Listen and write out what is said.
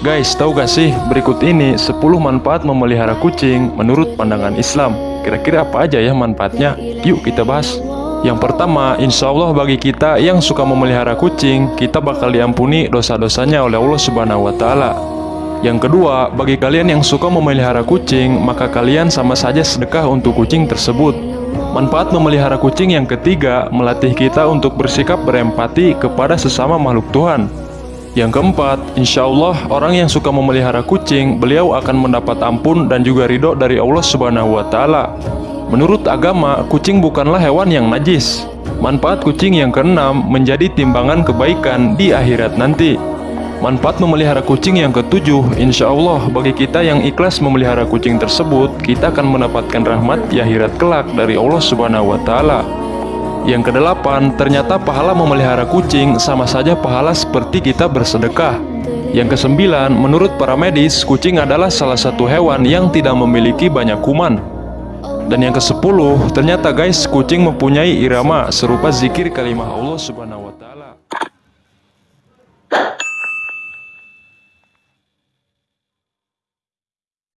Guys, tahu gak sih berikut ini 10 manfaat memelihara kucing menurut pandangan Islam. Kira-kira apa aja ya manfaatnya? Yuk kita bahas. Yang pertama, insya Allah bagi kita yang suka memelihara kucing, kita bakal diampuni dosa-dosanya oleh Allah Subhanahu wa Ta'ala. Yang kedua, bagi kalian yang suka memelihara kucing, maka kalian sama saja sedekah untuk kucing tersebut. Manfaat memelihara kucing yang ketiga, melatih kita untuk bersikap berempati kepada sesama makhluk Tuhan. Yang keempat, insya Allah orang yang suka memelihara kucing, beliau akan mendapat ampun dan juga ridho dari Allah Subhanahu wa Ta'ala. Menurut agama, kucing bukanlah hewan yang najis. Manfaat kucing yang keenam menjadi timbangan kebaikan di akhirat nanti. Manfaat memelihara kucing yang ketujuh, insya Allah bagi kita yang ikhlas memelihara kucing tersebut, kita akan mendapatkan rahmat di akhirat kelak dari Allah Subhanahu wa Ta'ala. Yang kedelapan, ternyata pahala memelihara kucing sama saja pahala seperti kita bersedekah. Yang kesembilan, menurut para medis, kucing adalah salah satu hewan yang tidak memiliki banyak kuman. Dan yang kesepuluh, ternyata guys, kucing mempunyai irama serupa zikir kalimah Allah Subhanahu wa taala.